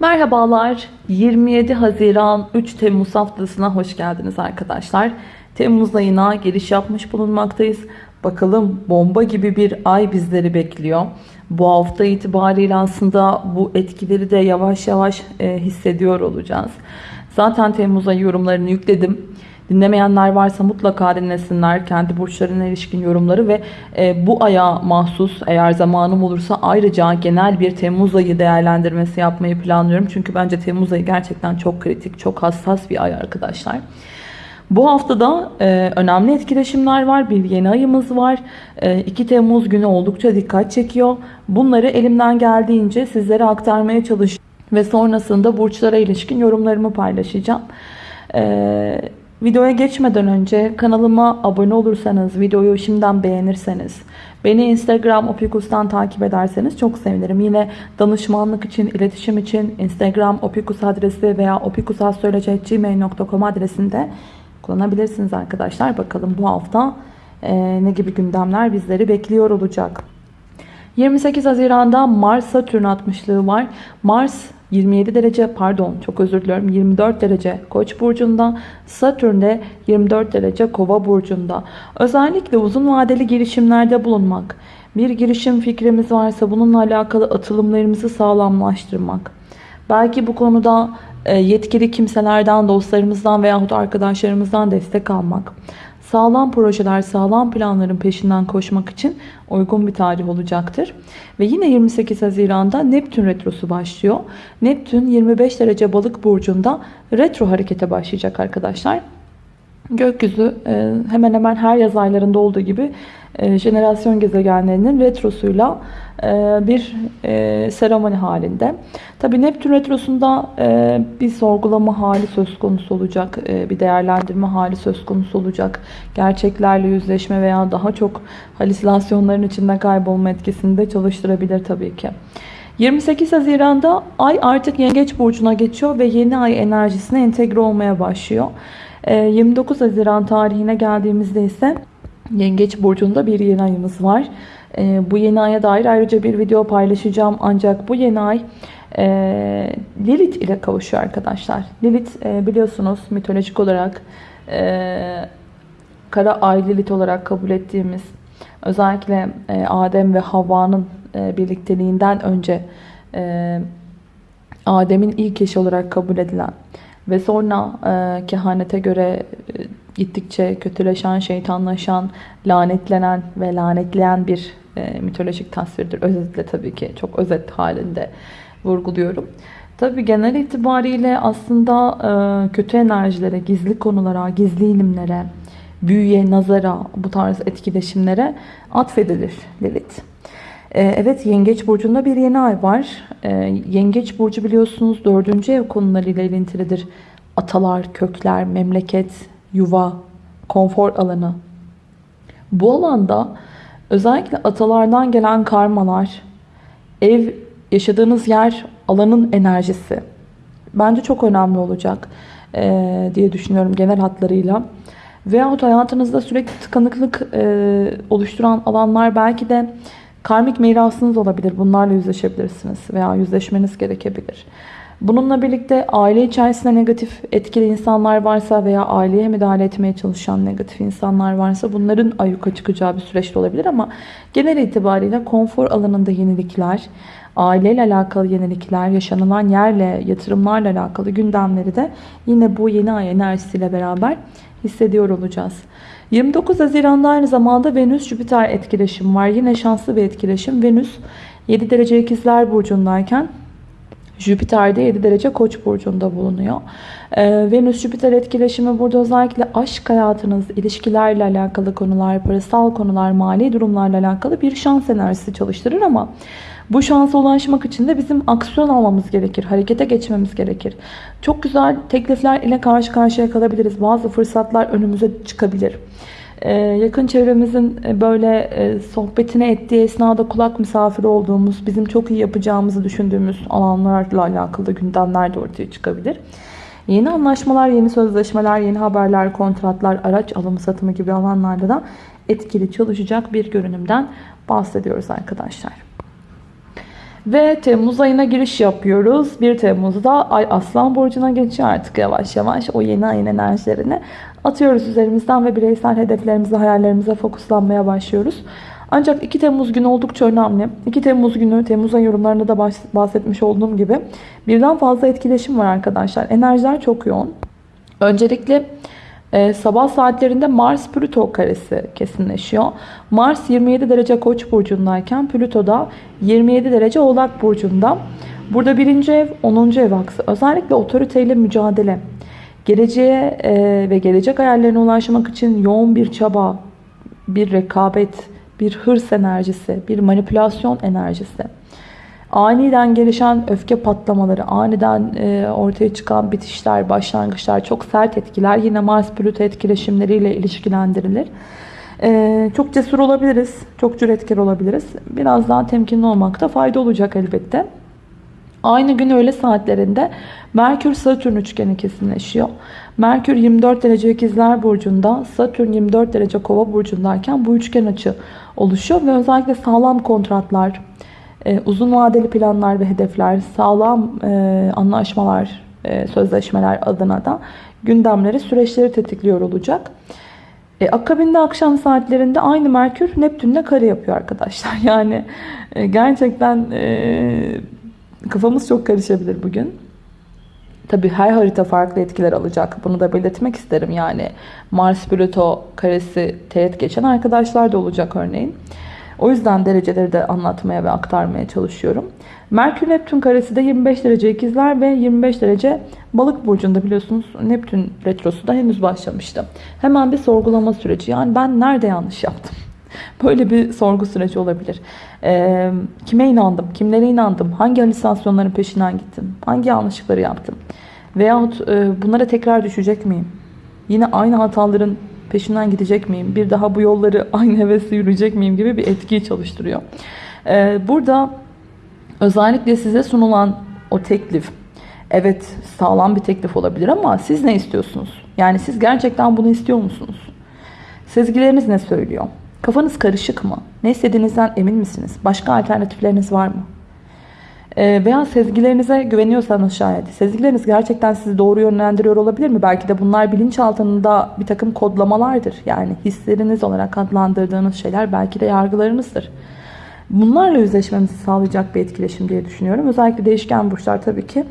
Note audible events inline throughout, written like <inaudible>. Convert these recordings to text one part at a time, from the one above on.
Merhabalar. 27 Haziran 3 Temmuz haftasına hoş geldiniz arkadaşlar. Temmuz ayına giriş yapmış bulunmaktayız. Bakalım bomba gibi bir ay bizleri bekliyor. Bu hafta itibariyle aslında bu etkileri de yavaş yavaş e, hissediyor olacağız. Zaten Temmuz ayı yorumlarını yükledim. Dinlemeyenler varsa mutlaka dinlesinler. Kendi burçlarına ilişkin yorumları ve e, bu aya mahsus eğer zamanım olursa ayrıca genel bir Temmuz ayı değerlendirmesi yapmayı planlıyorum. Çünkü bence Temmuz ayı gerçekten çok kritik, çok hassas bir ay arkadaşlar. Bu haftada e, önemli etkileşimler var. Bir yeni ayımız var. E, 2 Temmuz günü oldukça dikkat çekiyor. Bunları elimden geldiğince sizlere aktarmaya çalışacağım. Ve sonrasında burçlara ilişkin yorumlarımı paylaşacağım. Eee Videoya geçmeden önce kanalıma abone olursanız, videoyu şimdiden beğenirseniz, beni Instagram opikus'tan takip ederseniz çok sevinirim. Yine danışmanlık için, iletişim için Instagram opikus adresi veya opikusastroloji.gmail.com adresinde kullanabilirsiniz arkadaşlar. Bakalım bu hafta e, ne gibi gündemler bizleri bekliyor olacak. 28 Haziran'da Mars Satürn 60'lığı var. Mars 27 derece pardon çok özür diliyorum 24 derece Koç burcunda Satürn de 24 derece Kova burcunda. Özellikle uzun vadeli girişimlerde bulunmak, bir girişim fikrimiz varsa bununla alakalı atılımlarımızı sağlamlaştırmak. Belki bu konuda e, yetkili kimselerden, dostlarımızdan veyahut arkadaşlarımızdan destek almak sağlam projeler, sağlam planların peşinden koşmak için uygun bir tarih olacaktır. Ve yine 28 Haziran'da Neptün retrosu başlıyor. Neptün 25 derece balık burcunda retro harekete başlayacak arkadaşlar. Gökyüzü e, hemen hemen her yaz aylarında olduğu gibi e, jenerasyon gezegenlerinin retrosuyla e, bir seremoni halinde. Tabi Neptün retrosunda bir sorgulama hali söz konusu olacak, bir değerlendirme hali söz konusu olacak. Gerçeklerle yüzleşme veya daha çok halüsinasyonların içinde kaybolma etkisini de çalıştırabilir tabii ki. 28 Haziran'da Ay artık Yengeç Burcu'na geçiyor ve yeni ay enerjisine entegre olmaya başlıyor. 29 ee, Haziran tarihine geldiğimizde ise Yengeç Burcu'nda bir yeni ayımız var. Ee, bu yeni aya dair ayrıca bir video paylaşacağım. Ancak bu yeni ay e, Lilith ile kavuşuyor arkadaşlar. Lilith e, biliyorsunuz mitolojik olarak e, kara ay Lilith olarak kabul ettiğimiz özellikle Adem ve Havva'nın birlikteliğinden önce Adem'in ilk eşi olarak kabul edilen ve sonra e, kehanete göre e, gittikçe kötüleşen, şeytanlaşan, lanetlenen ve lanetleyen bir e, mitolojik tasvirdir. Özetle tabii ki çok özet halinde vurguluyorum. Tabii genel itibariyle aslında e, kötü enerjilere, gizli konulara, gizli ilimlere, büyüye, nazara, bu tarz etkileşimlere atfedilir Lilith. Ee, evet Yengeç Burcu'nda bir yeni ay var. Ee, Yengeç Burcu biliyorsunuz dördüncü ev konularıyla ilintilidir. Atalar, kökler, memleket, yuva, konfor alanı. Bu alanda özellikle atalardan gelen karmalar, ev, yaşadığınız yer, alanın enerjisi bence çok önemli olacak ee, diye düşünüyorum genel hatlarıyla. Veyahut hayatınızda sürekli tıkanıklık oluşturan alanlar belki de Karmik mirasınız olabilir. Bunlarla yüzleşebilirsiniz veya yüzleşmeniz gerekebilir. Bununla birlikte aile içerisinde negatif etkili insanlar varsa veya aileye müdahale etmeye çalışan negatif insanlar varsa bunların ayyuka çıkacağı bir süreçte olabilir ama genel itibariyle konfor alanında yenilikler, aileyle alakalı yenilikler, yaşanılan yerle, yatırımlarla alakalı gündemleri de yine bu yeni ay enerjisiyle beraber hissediyor olacağız. 29 Haziran'da aynı zamanda Venüs-Jüpiter etkileşim var. Yine şanslı bir etkileşim. Venüs 7 derece ikizler burcundayken Jüpiter de 7 derece koç burcunda bulunuyor. Ee, Venüs-Jüpiter etkileşimi burada özellikle aşk hayatınız, ilişkilerle alakalı konular, parasal konular, mali durumlarla alakalı bir şans enerjisi çalıştırır ama bu şansa ulaşmak için de bizim aksiyon almamız gerekir. Harekete geçmemiz gerekir. Çok güzel teklifler ile karşı karşıya kalabiliriz. Bazı fırsatlar önümüze çıkabilir. Ee, yakın çevremizin e, böyle e, sohbetine ettiği esnada kulak misafiri olduğumuz, bizim çok iyi yapacağımızı düşündüğümüz alanlarla alakalı gündemler de ortaya çıkabilir. Yeni anlaşmalar, yeni sözleşmeler, yeni haberler, kontratlar, araç alımı satımı gibi alanlarda da etkili çalışacak bir görünümden bahsediyoruz arkadaşlar. Ve Temmuz ayına giriş yapıyoruz. 1 Temmuz'da Ay Aslan Burcu'na geçiyor artık yavaş yavaş. O yeni ayın enerjilerini atıyoruz üzerimizden ve bireysel hedeflerimize, hayallerimize fokuslanmaya başlıyoruz. Ancak 2 Temmuz günü oldukça önemli. 2 Temmuz günü Temmuz ayı yorumlarında da bahsetmiş olduğum gibi birden fazla etkileşim var arkadaşlar. Enerjiler çok yoğun. Öncelikle e, sabah saatlerinde Mars Plüto karesi kesinleşiyor. Mars 27 derece Koç burcundayken Plüto da 27 derece Oğlak burcunda. Burada birinci ev 10. ev aksı. Özellikle otoriteyle mücadele. Geleceğe e, ve gelecek hayallerine ulaşmak için yoğun bir çaba, bir rekabet, bir hırs enerjisi, bir manipülasyon enerjisi. Aniden gelişen öfke patlamaları, aniden e, ortaya çıkan bitişler, başlangıçlar, çok sert etkiler yine Mars-Plüto etkileşimleriyle ilişkilendirilir. E, çok cesur olabiliriz, çok cüretkar olabiliriz. Biraz daha temkinli olmakta fayda olacak elbette. Aynı gün öğle saatlerinde Merkür-Satürn üçgeni kesinleşiyor. Merkür 24 derece ikizler burcunda, Satürn 24 derece kova burcundayken bu üçgen açı oluşuyor. Ve özellikle sağlam kontratlar, uzun vadeli planlar ve hedefler, sağlam e, anlaşmalar, e, sözleşmeler adına da gündemleri, süreçleri tetikliyor olacak. E, akabinde akşam saatlerinde aynı Merkür Neptün'le kare yapıyor arkadaşlar. <laughs> Yani e, gerçekten e, kafamız çok karışabilir bugün. Tabi her harita farklı etkiler alacak. Bunu da belirtmek isterim. Yani Mars Plüto karesi teğet geçen arkadaşlar da olacak örneğin. O yüzden dereceleri de anlatmaya ve aktarmaya çalışıyorum. Merkür Neptün karesi de 25 derece ikizler ve 25 derece balık burcunda biliyorsunuz Neptün retrosu da henüz başlamıştı. Hemen bir sorgulama süreci. Yani ben nerede yanlış yaptım? <laughs> Böyle bir sorgu süreci olabilir. Ee, kime inandım? Kimlere inandım? Hangi halüsinasyonların peşinden gittim? Hangi yanlışlıkları yaptım? Veyahut e, bunlara tekrar düşecek miyim? Yine aynı hataların peşinden gidecek miyim? Bir daha bu yolları <laughs> aynı hevesle yürüyecek miyim gibi bir etkiyi çalıştırıyor. Ee, burada özellikle size sunulan o teklif evet sağlam bir teklif olabilir ama siz ne istiyorsunuz? Yani siz gerçekten bunu istiyor musunuz? Sezgileriniz ne söylüyor? Kafanız karışık mı? Ne istediğinizden emin misiniz? Başka alternatifleriniz var mı? Ee, veya sezgilerinize güveniyorsanız şayet. Sezgileriniz gerçekten sizi doğru yönlendiriyor olabilir mi? Belki de bunlar bilinçaltında bir takım kodlamalardır. Yani hisleriniz olarak adlandırdığınız şeyler belki de yargılarınızdır. Bunlarla yüzleşmemizi sağlayacak bir etkileşim diye düşünüyorum. Özellikle değişken burçlar tabii ki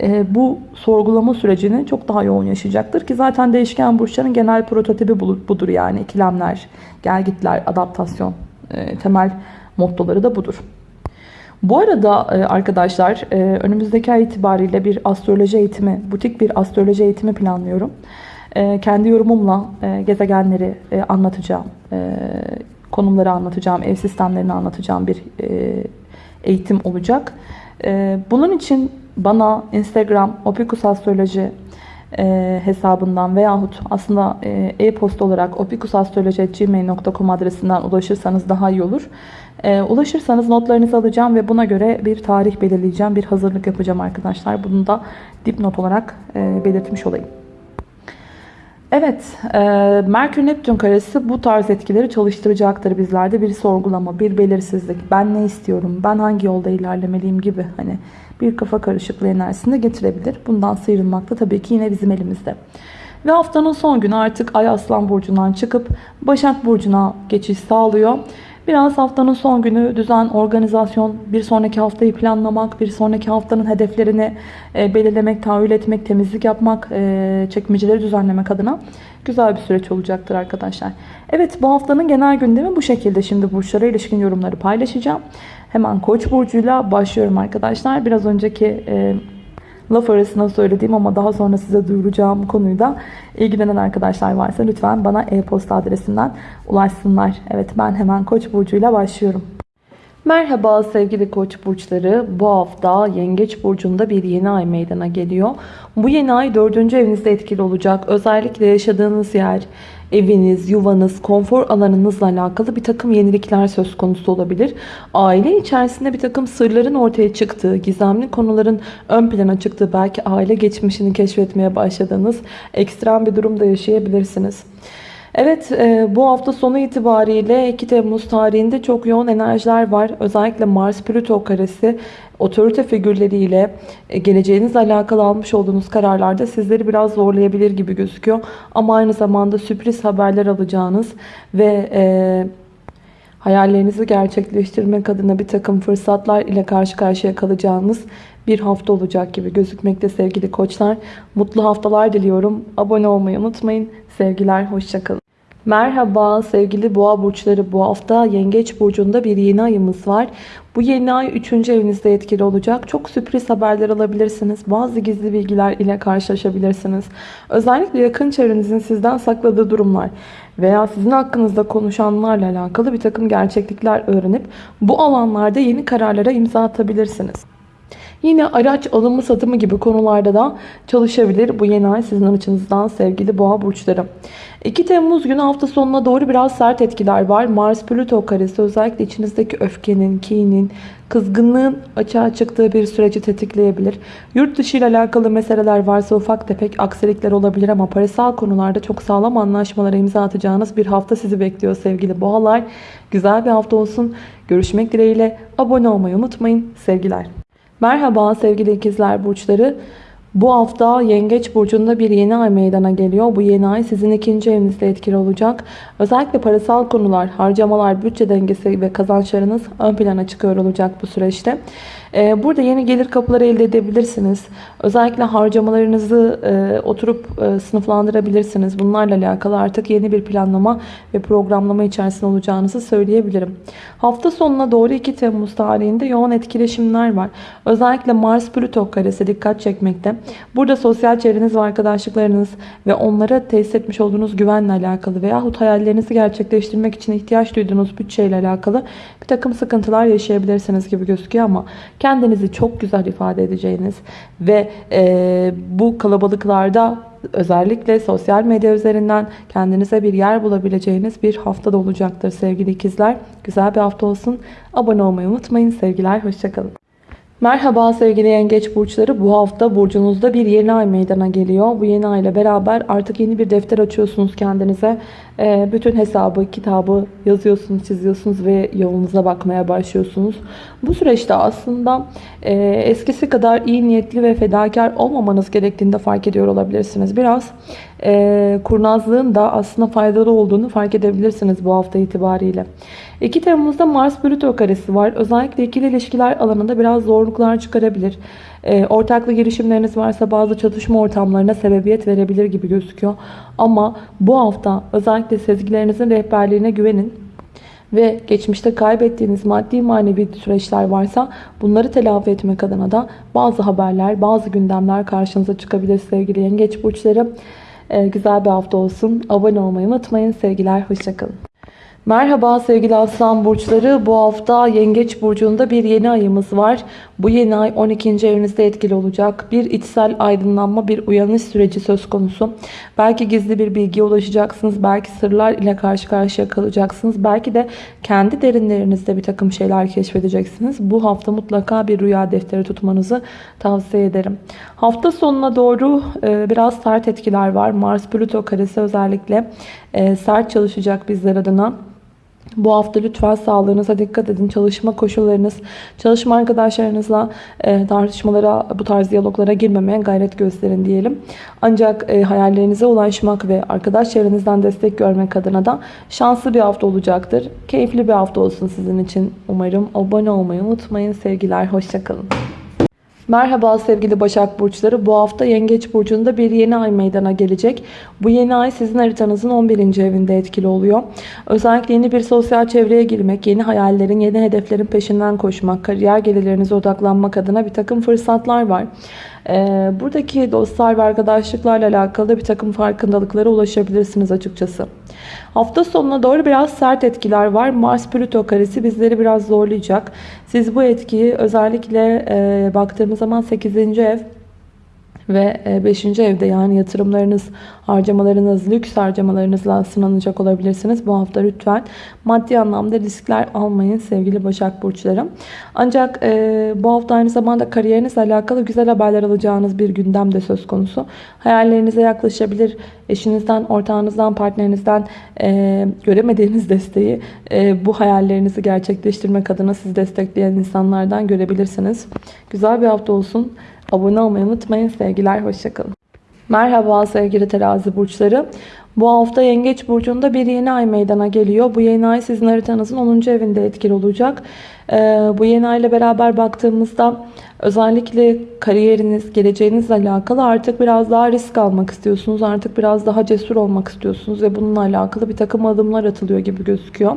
e, bu sorgulama sürecini çok daha yoğun yaşayacaktır ki zaten değişken burçların genel prototipi budur yani ikilemler, gelgitler, adaptasyon e, temel mottoları da budur. Bu arada e, arkadaşlar önümüzdeki ay itibariyle bir astroloji eğitimi, butik bir astroloji eğitimi planlıyorum. Kendi yorumumla gezegenleri anlatacağım, konumları anlatacağım, ev sistemlerini anlatacağım bir eğitim olacak. Bunun için bana Instagram opikusastroloji e, hesabından veyahut aslında e, e-posta olarak opikusastroloji.gmail.com adresinden ulaşırsanız daha iyi olur. E, ulaşırsanız notlarınızı alacağım ve buna göre bir tarih belirleyeceğim, bir hazırlık yapacağım arkadaşlar. Bunu da dipnot olarak e, belirtmiş olayım. Evet, e, Merkür-Neptün karesi bu tarz etkileri çalıştıracaktır bizlerde. Bir sorgulama, bir belirsizlik, ben ne istiyorum, ben hangi yolda ilerlemeliyim gibi hani bir kafa karışıklığı enerjisini getirebilir. Bundan sıyrılmak da tabii ki yine bizim elimizde. Ve haftanın son günü artık Ay Aslan Burcu'ndan çıkıp Başak Burcu'na geçiş sağlıyor. Biraz haftanın son günü düzen, organizasyon, bir sonraki haftayı planlamak, bir sonraki haftanın hedeflerini e, belirlemek, tahayyül etmek, temizlik yapmak, e, çekmeceleri düzenlemek adına güzel bir süreç olacaktır arkadaşlar. Evet bu haftanın genel gündemi bu şekilde. Şimdi burçlara ilişkin yorumları paylaşacağım. Hemen Koç burcuyla başlıyorum arkadaşlar. Biraz önceki e, laf arasında söylediğim ama daha sonra size duyuracağım konuyu da ilgilenen arkadaşlar varsa lütfen bana e-posta adresinden ulaşsınlar. Evet ben hemen Koç burcuyla başlıyorum. Merhaba sevgili koç burçları. Bu hafta yengeç burcunda bir yeni ay meydana geliyor. Bu yeni ay dördüncü evinizde etkili olacak. Özellikle yaşadığınız yer, eviniz, yuvanız, konfor alanınızla alakalı bir takım yenilikler söz konusu olabilir. Aile içerisinde bir takım sırların ortaya çıktığı, gizemli konuların ön plana çıktığı, belki aile geçmişini keşfetmeye başladığınız ekstrem bir durumda yaşayabilirsiniz. Evet e, bu hafta sonu itibariyle 2 Temmuz tarihinde çok yoğun enerjiler var. Özellikle Mars-Plüto karesi otorite figürleriyle e, geleceğinizle alakalı almış olduğunuz kararlarda sizleri biraz zorlayabilir gibi gözüküyor. Ama aynı zamanda sürpriz haberler alacağınız ve e, hayallerinizi gerçekleştirmek adına bir takım fırsatlar ile karşı karşıya kalacağınız bir hafta olacak gibi gözükmekte sevgili koçlar. Mutlu haftalar diliyorum. Abone olmayı unutmayın. Sevgiler, hoşçakalın. Merhaba sevgili boğa burçları. Bu hafta yengeç burcunda bir yeni ayımız var. Bu yeni ay 3. evinizde etkili olacak. Çok sürpriz haberler alabilirsiniz. Bazı gizli bilgiler ile karşılaşabilirsiniz. Özellikle yakın çevrenizin sizden sakladığı durumlar veya sizin hakkınızda konuşanlarla alakalı bir takım gerçeklikler öğrenip bu alanlarda yeni kararlara imza atabilirsiniz. Yine araç alımı satımı gibi konularda da çalışabilir bu yeni ay sizin açınızdan sevgili boğa burçları. 2 Temmuz günü hafta sonuna doğru biraz sert etkiler var. Mars-Plüto karesi özellikle içinizdeki öfkenin, kinin, kızgınlığın açığa çıktığı bir süreci tetikleyebilir. Yurt dışı ile alakalı meseleler varsa ufak tefek aksilikler olabilir ama parasal konularda çok sağlam anlaşmalara imza atacağınız bir hafta sizi bekliyor sevgili boğalar. Güzel bir hafta olsun. Görüşmek dileğiyle abone olmayı unutmayın. Sevgiler. Merhaba sevgili ikizler burçları. Bu hafta Yengeç Burcu'nda bir yeni ay meydana geliyor. Bu yeni ay sizin ikinci evinizde etkili olacak. Özellikle parasal konular, harcamalar, bütçe dengesi ve kazançlarınız ön plana çıkıyor olacak bu süreçte. Ee, burada yeni gelir kapıları elde edebilirsiniz. Özellikle harcamalarınızı e, oturup e, sınıflandırabilirsiniz. Bunlarla alakalı artık yeni bir planlama ve programlama içerisinde olacağınızı söyleyebilirim. Hafta sonuna doğru 2 Temmuz tarihinde yoğun etkileşimler var. Özellikle Mars-Plüto karesi dikkat çekmekte. Burada sosyal çevreniz ve arkadaşlıklarınız ve onlara tesis etmiş olduğunuz güvenle alakalı veyahut hayallerinizi gerçekleştirmek için ihtiyaç duyduğunuz bütçeyle alakalı bir takım sıkıntılar yaşayabilirsiniz gibi gözüküyor ama çok güzel ifade edeceğiniz ve e, bu kalabalıklarda özellikle sosyal medya üzerinden kendinize bir yer bulabileceğiniz bir hafta da olacaktır sevgili ikizler. Güzel bir hafta olsun. Abone olmayı unutmayın. Sevgiler, hoşçakalın. Merhaba sevgili yengeç burçları. Bu hafta burcunuzda bir yeni ay meydana geliyor. Bu yeni ay ile beraber artık yeni bir defter açıyorsunuz kendinize. Ee, bütün hesabı, kitabı yazıyorsunuz, çiziyorsunuz ve yolunuza bakmaya başlıyorsunuz. Bu süreçte aslında e, eskisi kadar iyi niyetli ve fedakar olmamanız gerektiğini de fark ediyor olabilirsiniz. Biraz e, kurnazlığın da aslında faydalı olduğunu fark edebilirsiniz bu hafta itibariyle. 2 Temmuz'da Mars Plüto karesi var. Özellikle ikili ilişkiler alanında biraz zorluklar çıkarabilir. E, ortaklı girişimleriniz varsa bazı çatışma ortamlarına sebebiyet verebilir gibi gözüküyor. Ama bu hafta özellikle sezgilerinizin rehberliğine güvenin ve geçmişte kaybettiğiniz maddi manevi süreçler varsa bunları telafi etmek adına da bazı haberler, bazı gündemler karşınıza çıkabilir sevgili yengeç burçları. Ee, güzel bir hafta olsun. Abone olmayı unutmayın. Sevgiler, hoşçakalın. Merhaba sevgili aslan burçları. Bu hafta yengeç burcunda bir yeni ayımız var. Bu yeni ay 12. evinizde etkili olacak. Bir içsel aydınlanma, bir uyanış süreci söz konusu. Belki gizli bir bilgiye ulaşacaksınız. Belki sırlar ile karşı karşıya kalacaksınız. Belki de kendi derinlerinizde bir takım şeyler keşfedeceksiniz. Bu hafta mutlaka bir rüya defteri tutmanızı tavsiye ederim. Hafta sonuna doğru e, biraz sert etkiler var. Mars-Plüto karesi özellikle e, sert çalışacak bizler adına. Bu hafta lütfen sağlığınıza dikkat edin. Çalışma koşullarınız, çalışma arkadaşlarınızla e, tartışmalara, bu tarz diyaloglara girmemeye gayret gösterin diyelim. Ancak e, hayallerinize ulaşmak ve arkadaş çevrenizden destek görmek adına da şanslı bir hafta olacaktır. Keyifli bir hafta olsun sizin için. Umarım abone olmayı unutmayın. Sevgiler, hoşçakalın. Merhaba sevgili Başak Burçları. Bu hafta Yengeç Burcu'nda bir yeni ay meydana gelecek. Bu yeni ay sizin haritanızın 11. evinde etkili oluyor. Özellikle yeni bir sosyal çevreye girmek, yeni hayallerin, yeni hedeflerin peşinden koşmak, kariyer gelirlerinize odaklanmak adına bir takım fırsatlar var. Ee, buradaki dostlar ve arkadaşlıklarla alakalı bir takım farkındalıklara ulaşabilirsiniz açıkçası. Hafta sonuna doğru biraz sert etkiler var. Mars-Plüto karesi bizleri biraz zorlayacak. Siz bu etkiyi özellikle e, baktığımız zaman 8. ev Ve 5. evde yani yatırımlarınız, harcamalarınız, lüks harcamalarınızla sınanacak olabilirsiniz. Bu hafta lütfen maddi anlamda riskler almayın sevgili Başak Burçlarım. Ancak e, bu hafta aynı zamanda kariyerinizle alakalı güzel haberler alacağınız bir gündem de söz konusu. Hayallerinize yaklaşabilir. Eşinizden, ortağınızdan, partnerinizden e, göremediğiniz desteği e, bu hayallerinizi gerçekleştirmek adına sizi destekleyen insanlardan görebilirsiniz. Güzel bir hafta olsun. Abone olmayı unutmayın. Sevgiler, hoşçakalın. Merhaba sevgili terazi burçları. Bu hafta Yengeç Burcu'nda bir yeni ay meydana geliyor. Bu yeni ay sizin haritanızın 10. evinde etkili olacak. Ee, bu yeni ay ile beraber baktığımızda özellikle kariyeriniz, geleceğinizle alakalı artık biraz daha risk almak istiyorsunuz. Artık biraz daha cesur olmak istiyorsunuz ve bununla alakalı bir takım adımlar atılıyor gibi gözüküyor.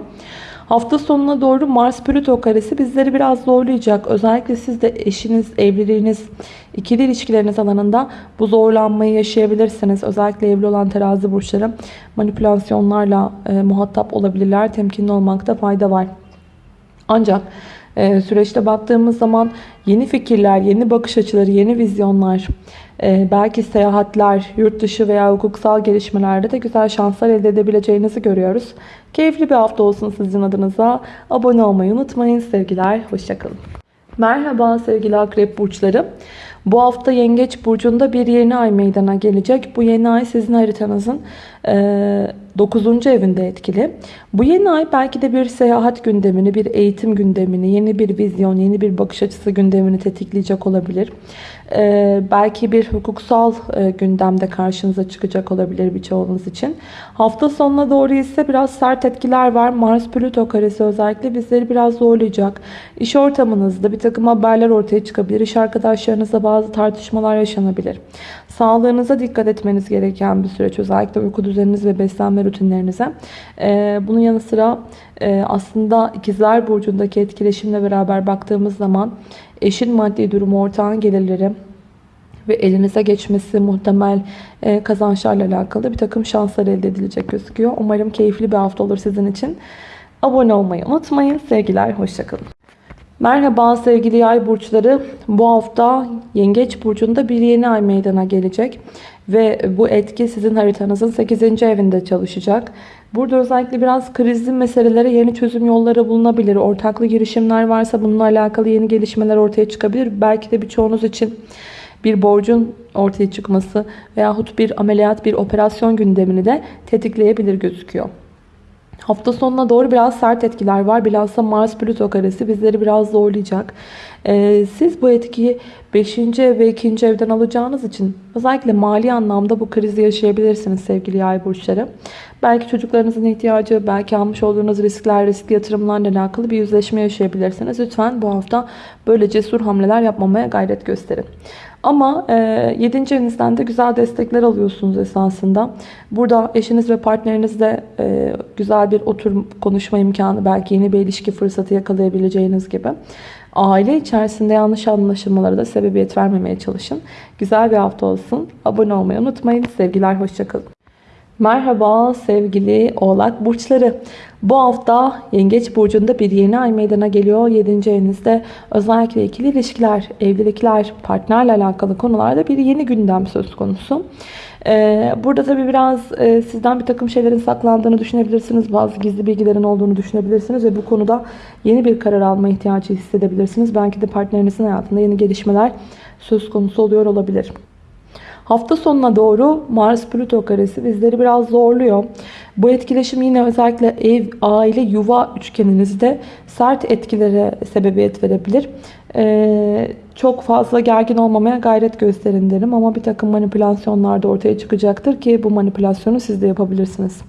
Hafta sonuna doğru Mars Plüto karesi bizleri biraz zorlayacak. Özellikle siz de eşiniz, evliliğiniz, ikili ilişkileriniz alanında bu zorlanmayı yaşayabilirsiniz. Özellikle evli olan terazi burçları manipülasyonlarla e, muhatap olabilirler. Temkinli olmakta fayda var. Ancak süreçte baktığımız zaman yeni fikirler, yeni bakış açıları, yeni vizyonlar, e, belki seyahatler, yurt dışı veya hukuksal gelişmelerde de güzel şanslar elde edebileceğinizi görüyoruz. Keyifli bir hafta olsun sizin adınıza. Abone olmayı unutmayın. Sevgiler, hoşçakalın. Merhaba sevgili akrep burçları. Bu hafta Yengeç Burcu'nda bir yeni ay meydana gelecek. Bu yeni ay sizin haritanızın e, 9. evinde etkili. Bu yeni ay belki de bir seyahat gündemini, bir eğitim gündemini, yeni bir vizyon, yeni bir bakış açısı gündemini tetikleyecek olabilir. Ee, belki bir hukuksal e, gündemde karşınıza çıkacak olabilir birçoğunuz için. Hafta sonuna doğru ise biraz sert etkiler var. Mars-Plüto karesi özellikle bizleri biraz zorlayacak. İş ortamınızda bir takım haberler ortaya çıkabilir. İş arkadaşlarınızla bazı tartışmalar yaşanabilir. Sağlığınıza dikkat etmeniz gereken bir süreç. Özellikle uyku düzeniniz ve beslenme rutinlerinize. Ee, bunun yanı sıra e, aslında ikizler burcundaki etkileşimle beraber baktığımız zaman eşin maddi durumu, ortağın gelirleri ve elinize geçmesi muhtemel e, kazançlarla alakalı bir takım şanslar elde edilecek gözüküyor. Umarım keyifli bir hafta olur sizin için. Abone olmayı unutmayın. Sevgiler, hoşçakalın. Merhaba sevgili yay burçları. Bu hafta Yengeç burcunda bir yeni ay meydana gelecek. Ve bu etki sizin haritanızın 8. evinde çalışacak. Burada özellikle biraz krizli meselelere yeni çözüm yolları bulunabilir. Ortaklı girişimler varsa bununla alakalı yeni gelişmeler ortaya çıkabilir. Belki de birçoğunuz için bir borcun ortaya çıkması veyahut bir ameliyat, bir operasyon gündemini de tetikleyebilir gözüküyor. Hafta sonuna doğru biraz sert etkiler var. Bilhassa Mars-Plüto karesi bizleri biraz zorlayacak. Ee, siz bu etkiyi 5. ev ve 2. evden alacağınız için özellikle mali anlamda bu krizi yaşayabilirsiniz sevgili yay burçları. Belki çocuklarınızın ihtiyacı, belki almış olduğunuz riskler, riskli yatırımlarla alakalı bir yüzleşme yaşayabilirsiniz. Lütfen bu hafta böyle cesur hamleler yapmamaya gayret gösterin. Ama e, 7. evinizden de güzel destekler alıyorsunuz esasında. Burada eşiniz ve partnerinizle e, güzel bir oturum konuşma imkanı, belki yeni bir ilişki fırsatı yakalayabileceğiniz gibi. Aile içerisinde yanlış anlaşılmalara da sebebiyet vermemeye çalışın. Güzel bir hafta olsun. Abone olmayı unutmayın. Sevgiler, hoşçakalın. Merhaba sevgili oğlak burçları. Bu hafta Yengeç Burcu'nda bir yeni ay meydana geliyor. 7. evinizde özellikle ikili ilişkiler, evlilikler, partnerle alakalı konularda bir yeni gündem söz konusu. Ee, burada tabi biraz e, sizden bir takım şeylerin saklandığını düşünebilirsiniz. Bazı gizli bilgilerin olduğunu düşünebilirsiniz ve bu konuda yeni bir karar alma ihtiyacı hissedebilirsiniz. Belki de partnerinizin hayatında yeni gelişmeler söz konusu oluyor olabilir. Hafta sonuna doğru Mars-Plüto karesi bizleri biraz zorluyor. Bu etkileşim yine özellikle ev, aile, yuva üçgeninizde sert etkilere sebebiyet verebilir. Ee, çok fazla gergin olmamaya gayret gösterin derim ama bir takım manipülasyonlar da ortaya çıkacaktır ki bu manipülasyonu siz de yapabilirsiniz.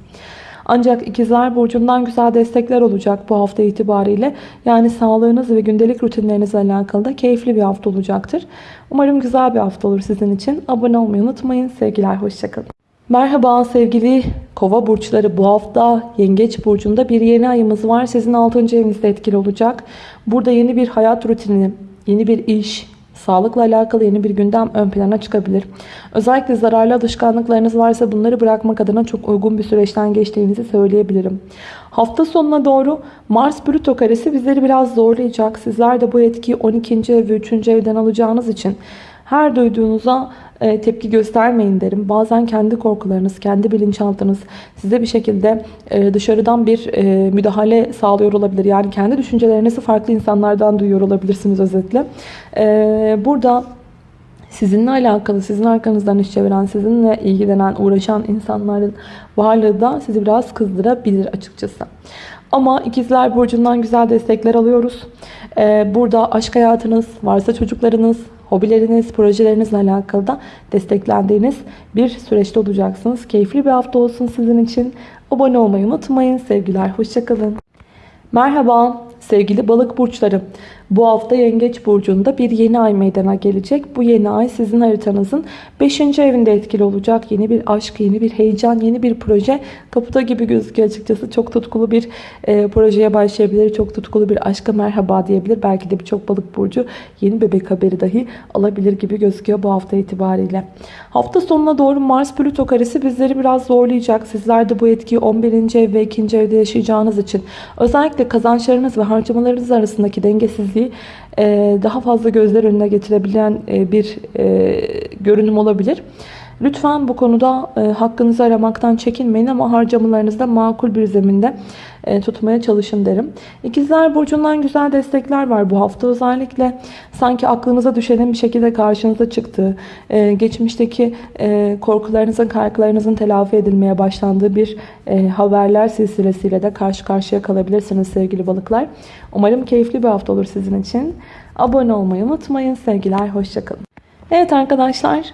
Ancak ikizler burcundan güzel destekler olacak bu hafta itibariyle. Yani sağlığınız ve gündelik rutinlerinizle alakalı da keyifli bir hafta olacaktır. Umarım güzel bir hafta olur sizin için. Abone olmayı unutmayın. Sevgiler, hoşçakalın. Merhaba sevgili kova burçları bu hafta yengeç burcunda bir yeni ayımız var. Sizin 6. evinizde etkili olacak. Burada yeni bir hayat rutini, yeni bir iş, Sağlıkla alakalı yeni bir gündem ön plana çıkabilir. Özellikle zararlı alışkanlıklarınız varsa bunları bırakmak adına çok uygun bir süreçten geçtiğinizi söyleyebilirim. Hafta sonuna doğru Mars Plüto karesi bizleri biraz zorlayacak. Sizler de bu etkiyi 12. ev ve 3. evden alacağınız için her duyduğunuza tepki göstermeyin derim. Bazen kendi korkularınız, kendi bilinçaltınız size bir şekilde e, dışarıdan bir e, müdahale sağlıyor olabilir. Yani kendi düşüncelerinizi farklı insanlardan duyuyor olabilirsiniz özetle. E, burada sizinle alakalı, sizin arkanızdan iş çeviren, sizinle ilgilenen, uğraşan insanların varlığı da sizi biraz kızdırabilir açıkçası. Ama ikizler burcundan güzel destekler alıyoruz. Burada aşk hayatınız, varsa çocuklarınız, hobileriniz, projelerinizle alakalı da desteklendiğiniz bir süreçte olacaksınız. Keyifli bir hafta olsun sizin için. Abone olmayı unutmayın. Sevgiler, hoşçakalın. Merhaba sevgili balık burçları. Bu hafta Yengeç Burcu'nda bir yeni ay meydana gelecek. Bu yeni ay sizin haritanızın 5. evinde etkili olacak. Yeni bir aşk, yeni bir heyecan, yeni bir proje kapıda gibi gözüküyor açıkçası. Çok tutkulu bir e, projeye başlayabilir. Çok tutkulu bir aşka merhaba diyebilir. Belki de birçok balık burcu yeni bebek haberi dahi alabilir gibi gözüküyor bu hafta itibariyle. Hafta sonuna doğru Mars Plüto karesi bizleri biraz zorlayacak. Sizler de bu etkiyi 11. ev ve 2. evde yaşayacağınız için özellikle kazançlarınız ve harcamalarınız arasındaki dengesizliği e, daha fazla gözler önüne getirebilen e, bir e, görünüm olabilir. Lütfen bu konuda hakkınızı aramaktan çekinmeyin ama harcamalarınızda makul bir zeminde tutmaya çalışın derim. İkizler Burcu'ndan güzel destekler var bu hafta. Özellikle sanki aklınıza düşenin bir şekilde karşınıza çıktığı, geçmişteki korkularınızın, kaygılarınızın telafi edilmeye başlandığı bir haberler silsilesiyle de karşı karşıya kalabilirsiniz sevgili balıklar. Umarım keyifli bir hafta olur sizin için. Abone olmayı unutmayın. Sevgiler, hoşçakalın. Evet arkadaşlar,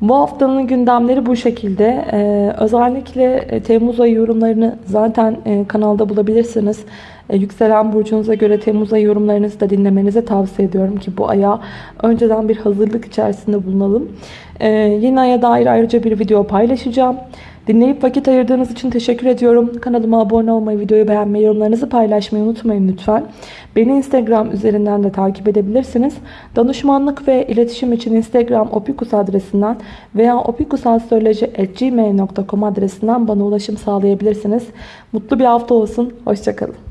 bu haftanın gündemleri bu şekilde. Ee, özellikle e, Temmuz ayı yorumlarını zaten e, kanalda bulabilirsiniz. E, yükselen burcunuza göre Temmuz ayı yorumlarınızı da dinlemenizi tavsiye ediyorum ki bu aya önceden bir hazırlık içerisinde bulunalım. E, yeni aya dair ayrıca bir video paylaşacağım. Dinleyip vakit ayırdığınız için teşekkür ediyorum. Kanalıma abone olmayı, videoyu beğenmeyi, yorumlarınızı paylaşmayı unutmayın lütfen. Beni Instagram üzerinden de takip edebilirsiniz. Danışmanlık ve iletişim için Instagram opikus adresinden veya opikusastroloji.gmail.com adresinden bana ulaşım sağlayabilirsiniz. Mutlu bir hafta olsun. Hoşçakalın.